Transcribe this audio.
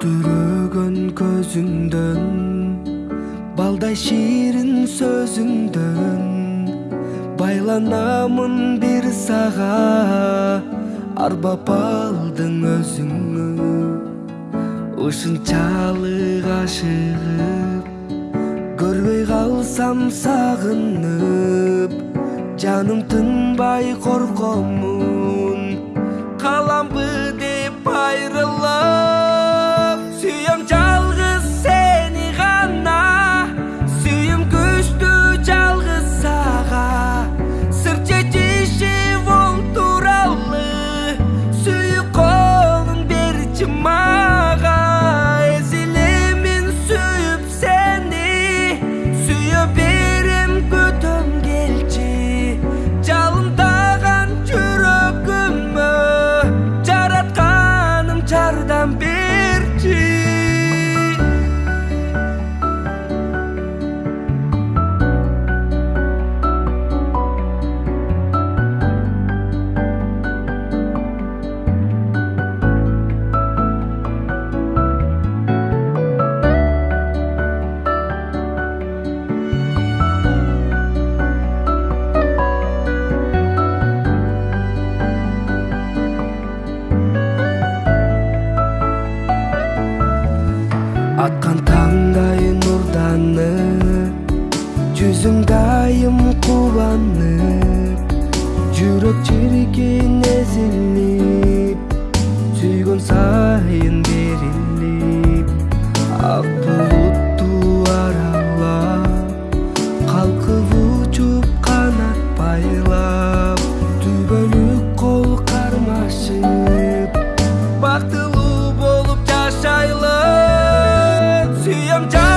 мөлдүрөгөн көзүңдөн балдай ширин сөзүңдөн байланамын бир сага арбап алдың өзүңү ушунчалык ашыгып көрбөй калсам сагынып жаным тынбай коркомун каламбы атқан таңдай нұрданып жүзіңдайым қуанып жүрек жерген езіліп Сүйгін сайын беріліп ақ бұлытты аралап қалқып ұшып қанат байлап түбөлік қол қармашып бақты 감정.